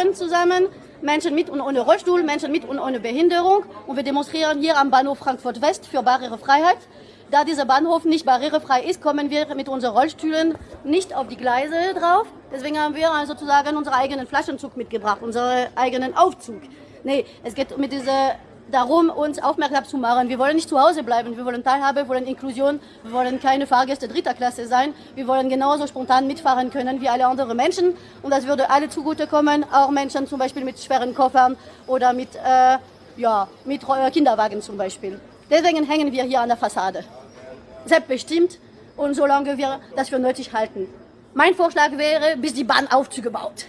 treffen zusammen, Menschen mit und ohne Rollstuhl, Menschen mit und ohne Behinderung. Und wir demonstrieren hier am Bahnhof Frankfurt West für Barrierefreiheit. Da dieser Bahnhof nicht barrierefrei ist, kommen wir mit unseren Rollstühlen nicht auf die Gleise drauf. Deswegen haben wir also sozusagen unseren eigenen Flaschenzug mitgebracht, unseren eigenen Aufzug. Nee, es geht mit dieser darum, uns aufmerksam zu machen. Wir wollen nicht zu Hause bleiben, wir wollen Teilhabe, wir wollen Inklusion, wir wollen keine Fahrgäste dritter Klasse sein, wir wollen genauso spontan mitfahren können wie alle anderen Menschen und das würde alle zugutekommen, auch Menschen zum Beispiel mit schweren Koffern oder mit, äh, ja, mit Kinderwagen zum Beispiel. Deswegen hängen wir hier an der Fassade. Selbstbestimmt und solange wir das für nötig halten. Mein Vorschlag wäre, bis die Bahn Aufzüge baut.